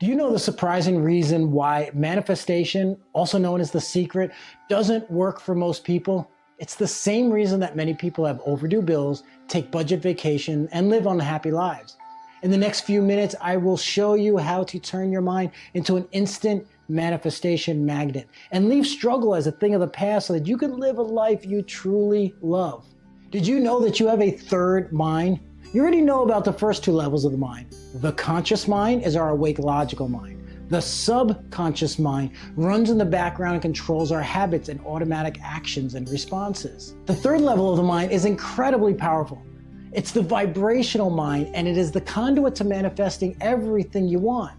Do you know the surprising reason why manifestation, also known as the secret, doesn't work for most people? It's the same reason that many people have overdue bills, take budget vacation, and live unhappy lives. In the next few minutes, I will show you how to turn your mind into an instant manifestation magnet and leave struggle as a thing of the past so that you can live a life you truly love. Did you know that you have a third mind? You already know about the first two levels of the mind. The conscious mind is our awake logical mind. The subconscious mind runs in the background and controls our habits and automatic actions and responses. The third level of the mind is incredibly powerful. It's the vibrational mind and it is the conduit to manifesting everything you want.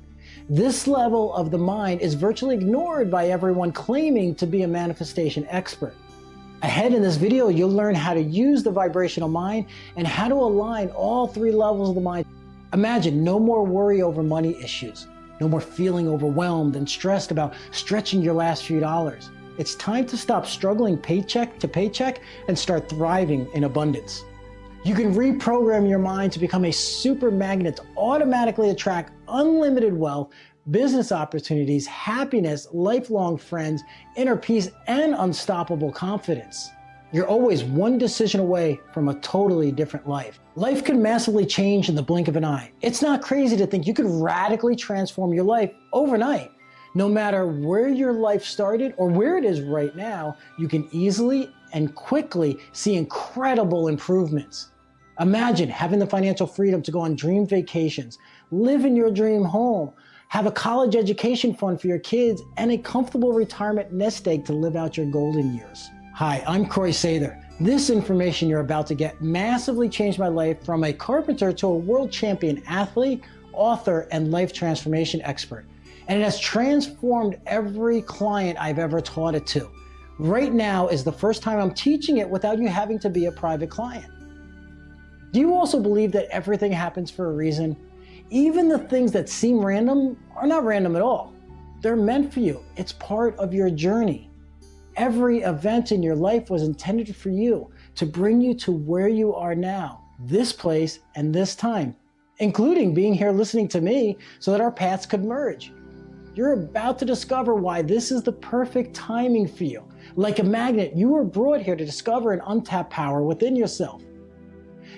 This level of the mind is virtually ignored by everyone claiming to be a manifestation expert. Ahead in this video, you'll learn how to use the vibrational mind and how to align all three levels of the mind. Imagine no more worry over money issues, no more feeling overwhelmed and stressed about stretching your last few dollars. It's time to stop struggling paycheck to paycheck and start thriving in abundance. You can reprogram your mind to become a super magnet to automatically attract unlimited wealth business opportunities, happiness, lifelong friends, inner peace, and unstoppable confidence. You're always one decision away from a totally different life. Life can massively change in the blink of an eye. It's not crazy to think you could radically transform your life overnight. No matter where your life started or where it is right now, you can easily and quickly see incredible improvements. Imagine having the financial freedom to go on dream vacations, live in your dream home, have a college education fund for your kids, and a comfortable retirement nest egg to live out your golden years. Hi, I'm Corey Sather. This information you're about to get massively changed my life from a carpenter to a world champion athlete, author, and life transformation expert. And it has transformed every client I've ever taught it to. Right now is the first time I'm teaching it without you having to be a private client. Do you also believe that everything happens for a reason? Even the things that seem random are not random at all. They're meant for you. It's part of your journey. Every event in your life was intended for you to bring you to where you are now, this place and this time, including being here listening to me so that our paths could merge. You're about to discover why this is the perfect timing for you. Like a magnet, you were brought here to discover an untapped power within yourself.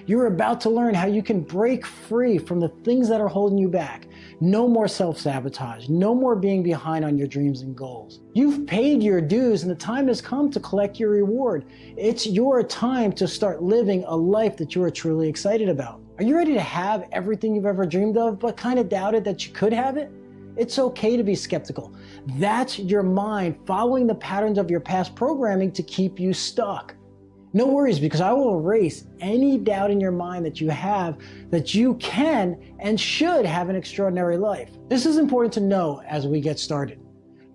You're about to learn how you can break free from the things that are holding you back. No more self-sabotage, no more being behind on your dreams and goals. You've paid your dues and the time has come to collect your reward. It's your time to start living a life that you are truly excited about. Are you ready to have everything you've ever dreamed of, but kind of doubted that you could have it? It's okay to be skeptical. That's your mind following the patterns of your past programming to keep you stuck. No worries because I will erase any doubt in your mind that you have that you can and should have an extraordinary life. This is important to know as we get started.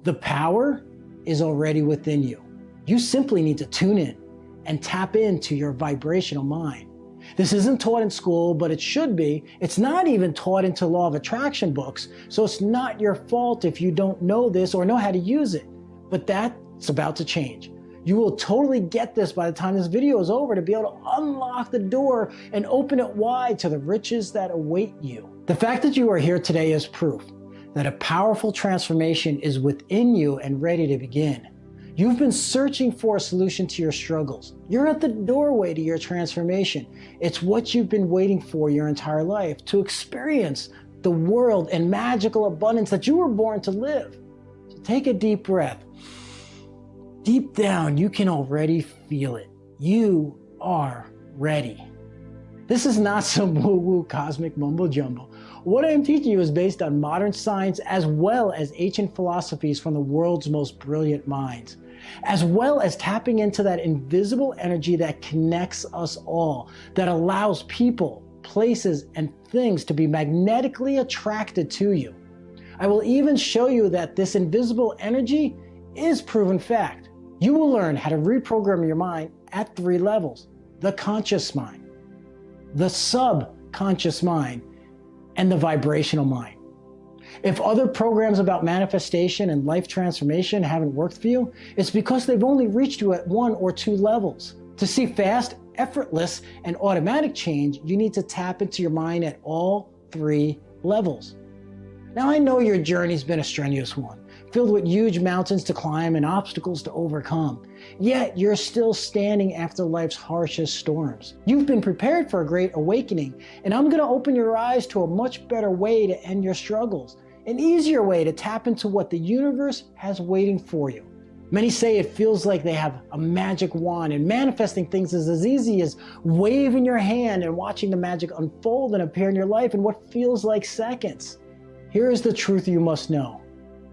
The power is already within you. You simply need to tune in and tap into your vibrational mind. This isn't taught in school, but it should be. It's not even taught into law of attraction books, so it's not your fault if you don't know this or know how to use it. But that's about to change. You will totally get this by the time this video is over to be able to unlock the door and open it wide to the riches that await you. The fact that you are here today is proof that a powerful transformation is within you and ready to begin. You've been searching for a solution to your struggles. You're at the doorway to your transformation. It's what you've been waiting for your entire life, to experience the world and magical abundance that you were born to live. So take a deep breath. Deep down, you can already feel it. You are ready. This is not some woo-woo cosmic mumbo jumbo. What I'm teaching you is based on modern science as well as ancient philosophies from the world's most brilliant minds, as well as tapping into that invisible energy that connects us all, that allows people, places, and things to be magnetically attracted to you. I will even show you that this invisible energy is proven fact. You will learn how to reprogram your mind at three levels. The conscious mind, the subconscious mind, and the vibrational mind. If other programs about manifestation and life transformation haven't worked for you, it's because they've only reached you at one or two levels. To see fast, effortless, and automatic change, you need to tap into your mind at all three levels. Now I know your journey's been a strenuous one, filled with huge mountains to climb and obstacles to overcome. Yet you're still standing after life's harshest storms. You've been prepared for a great awakening, and I'm gonna open your eyes to a much better way to end your struggles, an easier way to tap into what the universe has waiting for you. Many say it feels like they have a magic wand and manifesting things is as easy as waving your hand and watching the magic unfold and appear in your life in what feels like seconds. Here is the truth you must know.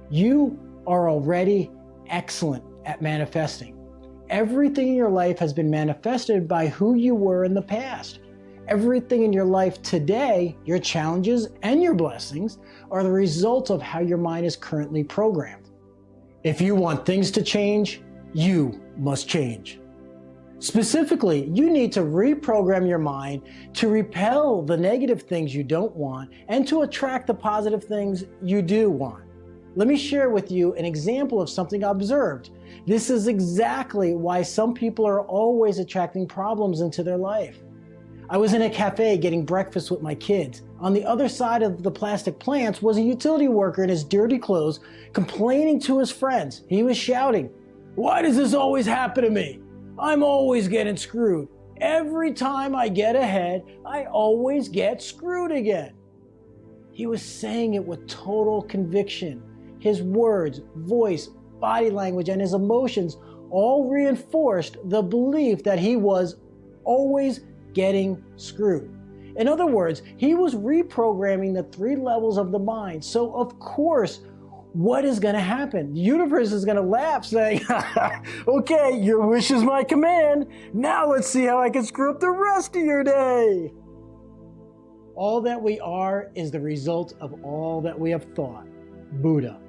You are already excellent at manifesting. Everything in your life has been manifested by who you were in the past. Everything in your life today, your challenges and your blessings, are the result of how your mind is currently programmed. If you want things to change, you must change. Specifically, you need to reprogram your mind to repel the negative things you don't want and to attract the positive things you do want. Let me share with you an example of something I observed. This is exactly why some people are always attracting problems into their life. I was in a cafe getting breakfast with my kids. On the other side of the plastic plants was a utility worker in his dirty clothes complaining to his friends. He was shouting, why does this always happen to me? I'm always getting screwed. Every time I get ahead, I always get screwed again. He was saying it with total conviction. His words, voice, body language, and his emotions all reinforced the belief that he was always getting screwed. In other words, he was reprogramming the three levels of the mind. So of course, what is going to happen? The universe is going to laugh saying, okay, your wish is my command. Now let's see how I can screw up the rest of your day. All that we are is the result of all that we have thought. Buddha.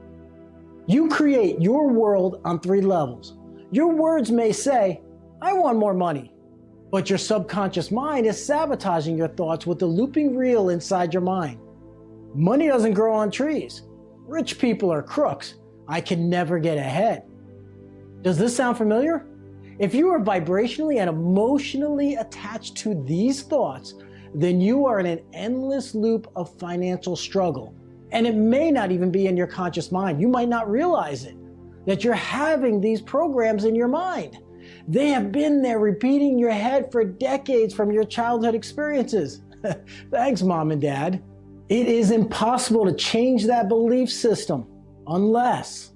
You create your world on three levels. Your words may say, I want more money. But your subconscious mind is sabotaging your thoughts with the looping reel inside your mind. Money doesn't grow on trees. Rich people are crooks. I can never get ahead. Does this sound familiar? If you are vibrationally and emotionally attached to these thoughts, then you are in an endless loop of financial struggle. And it may not even be in your conscious mind. You might not realize it, that you're having these programs in your mind. They have been there repeating your head for decades from your childhood experiences. Thanks, mom and dad. It is impossible to change that belief system unless,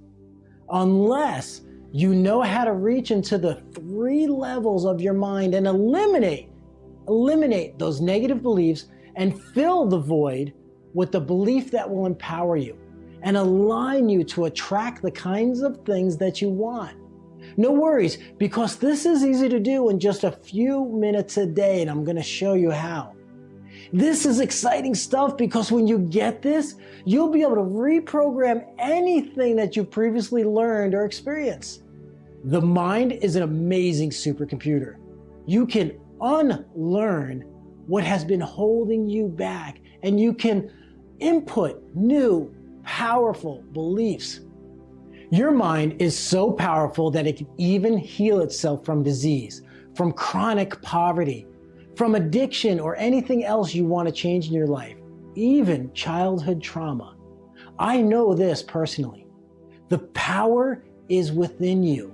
unless you know how to reach into the three levels of your mind and eliminate, eliminate those negative beliefs and fill the void with the belief that will empower you and align you to attract the kinds of things that you want. No worries, because this is easy to do in just a few minutes a day, and I'm going to show you how. This is exciting stuff because when you get this, you'll be able to reprogram anything that you've previously learned or experienced. The mind is an amazing supercomputer. You can unlearn what has been holding you back and you can input new, powerful beliefs. Your mind is so powerful that it can even heal itself from disease, from chronic poverty, from addiction or anything else you want to change in your life, even childhood trauma. I know this personally. The power is within you.